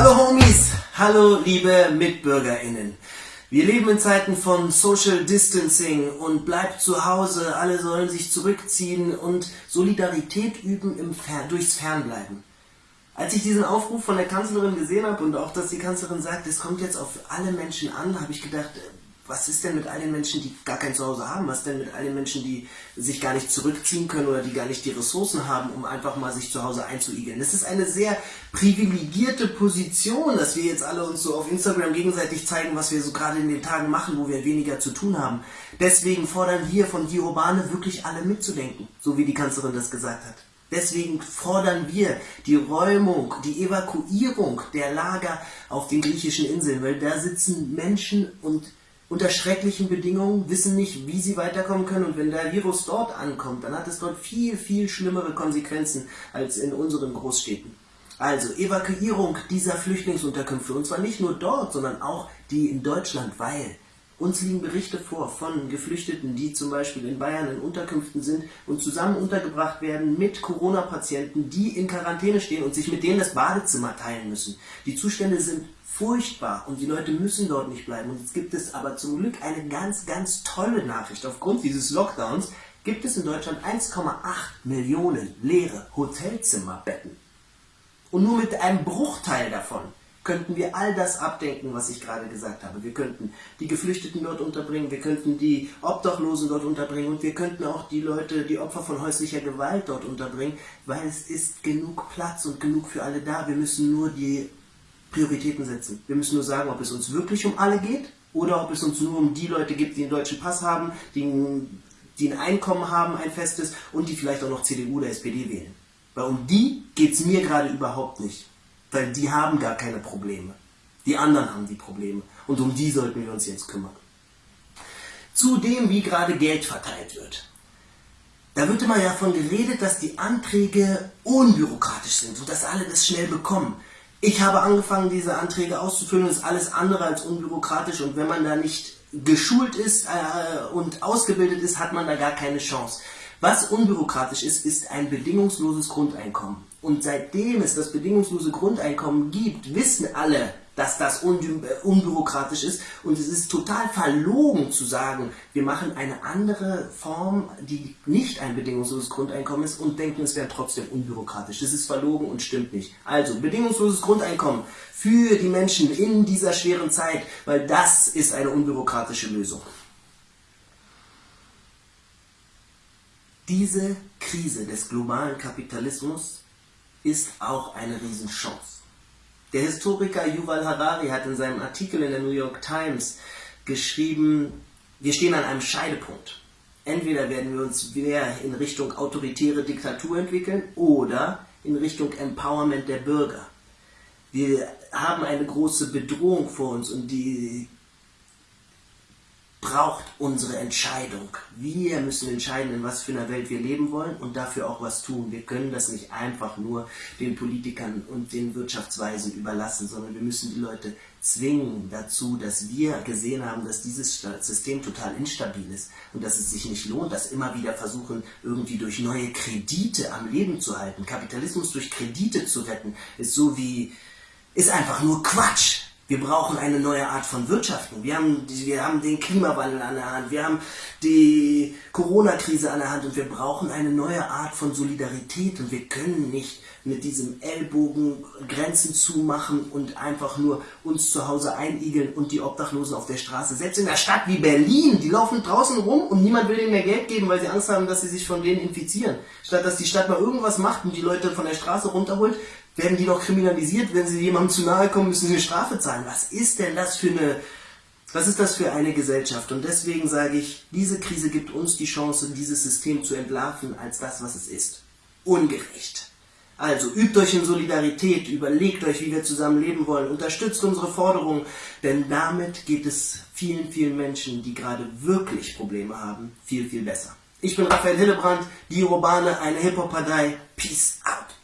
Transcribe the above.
Hallo Homies, hallo liebe MitbürgerInnen. Wir leben in Zeiten von Social Distancing und bleibt zu Hause, alle sollen sich zurückziehen und Solidarität üben im Fer durchs Fernbleiben. Als ich diesen Aufruf von der Kanzlerin gesehen habe und auch, dass die Kanzlerin sagt, es kommt jetzt auf alle Menschen an, habe ich gedacht, was ist denn mit all den Menschen, die gar kein Zuhause haben? Was denn mit all den Menschen, die sich gar nicht zurückziehen können oder die gar nicht die Ressourcen haben, um einfach mal sich zu Hause einzuigeln? Das ist eine sehr privilegierte Position, dass wir jetzt alle uns so auf Instagram gegenseitig zeigen, was wir so gerade in den Tagen machen, wo wir weniger zu tun haben. Deswegen fordern wir von Die Urbane wirklich alle mitzudenken, so wie die Kanzlerin das gesagt hat. Deswegen fordern wir die Räumung, die Evakuierung der Lager auf den griechischen Inseln, weil da sitzen Menschen und unter schrecklichen Bedingungen, wissen nicht, wie sie weiterkommen können und wenn der Virus dort ankommt, dann hat es dort viel, viel schlimmere Konsequenzen als in unseren Großstädten. Also Evakuierung dieser Flüchtlingsunterkünfte und zwar nicht nur dort, sondern auch die in Deutschland, weil uns liegen Berichte vor von Geflüchteten, die zum Beispiel in Bayern in Unterkünften sind und zusammen untergebracht werden mit Corona-Patienten, die in Quarantäne stehen und sich mit denen das Badezimmer teilen müssen. Die Zustände sind furchtbar und die Leute müssen dort nicht bleiben. Und jetzt gibt es aber zum Glück eine ganz, ganz tolle Nachricht. Aufgrund dieses Lockdowns gibt es in Deutschland 1,8 Millionen leere Hotelzimmerbetten. Und nur mit einem Bruchteil davon könnten wir all das abdenken, was ich gerade gesagt habe. Wir könnten die Geflüchteten dort unterbringen, wir könnten die Obdachlosen dort unterbringen und wir könnten auch die Leute, die Opfer von häuslicher Gewalt dort unterbringen, weil es ist genug Platz und genug für alle da. Wir müssen nur die Prioritäten setzen. Wir müssen nur sagen, ob es uns wirklich um alle geht oder ob es uns nur um die Leute gibt, die einen deutschen Pass haben, die, die ein Einkommen haben, ein festes und die vielleicht auch noch CDU oder SPD wählen. Weil um die geht es mir gerade überhaupt nicht. Weil die haben gar keine Probleme. Die anderen haben die Probleme. Und um die sollten wir uns jetzt kümmern. Zudem, wie gerade Geld verteilt wird. Da wird immer davon geredet, dass die Anträge unbürokratisch sind und dass alle das schnell bekommen. Ich habe angefangen, diese Anträge auszufüllen, das ist alles andere als unbürokratisch und wenn man da nicht geschult ist äh, und ausgebildet ist, hat man da gar keine Chance. Was unbürokratisch ist, ist ein bedingungsloses Grundeinkommen. Und seitdem es das bedingungslose Grundeinkommen gibt, wissen alle, dass das unbürokratisch ist. Und es ist total verlogen zu sagen, wir machen eine andere Form, die nicht ein bedingungsloses Grundeinkommen ist und denken, es wäre trotzdem unbürokratisch. Das ist verlogen und stimmt nicht. Also, bedingungsloses Grundeinkommen für die Menschen in dieser schweren Zeit, weil das ist eine unbürokratische Lösung. Diese Krise des globalen Kapitalismus ist auch eine Riesenchance. Der Historiker Yuval Harari hat in seinem Artikel in der New York Times geschrieben, wir stehen an einem Scheidepunkt. Entweder werden wir uns mehr in Richtung autoritäre Diktatur entwickeln oder in Richtung Empowerment der Bürger. Wir haben eine große Bedrohung vor uns und die braucht unsere Entscheidung. Wir müssen entscheiden, in was für einer Welt wir leben wollen und dafür auch was tun. Wir können das nicht einfach nur den Politikern und den Wirtschaftsweisen überlassen, sondern wir müssen die Leute zwingen dazu, dass wir gesehen haben, dass dieses System total instabil ist und dass es sich nicht lohnt, dass immer wieder versuchen, irgendwie durch neue Kredite am Leben zu halten. Kapitalismus durch Kredite zu retten, ist so wie, ist einfach nur Quatsch. Wir brauchen eine neue Art von Wirtschaften. Wir haben, wir haben den Klimawandel an der Hand, wir haben die Corona-Krise an der Hand und wir brauchen eine neue Art von Solidarität und wir können nicht mit diesem Ellbogen Grenzen zumachen und einfach nur uns zu Hause einigeln und die Obdachlosen auf der Straße. Selbst in einer Stadt wie Berlin, die laufen draußen rum und niemand will ihnen mehr Geld geben, weil sie Angst haben, dass sie sich von denen infizieren. Statt dass die Stadt mal irgendwas macht und die Leute von der Straße runterholt, werden die noch kriminalisiert, wenn sie jemandem zu nahe kommen, müssen sie eine Strafe zahlen. Was ist denn das für eine, was ist das für eine Gesellschaft? Und deswegen sage ich, diese Krise gibt uns die Chance, dieses System zu entlarven als das, was es ist. Ungerecht. Also übt euch in Solidarität, überlegt euch, wie wir zusammen leben wollen, unterstützt unsere Forderungen, denn damit geht es vielen, vielen Menschen, die gerade wirklich Probleme haben, viel, viel besser. Ich bin Raphael Hillebrand, die Urbane, eine Hip-Hop-Partei. Peace out.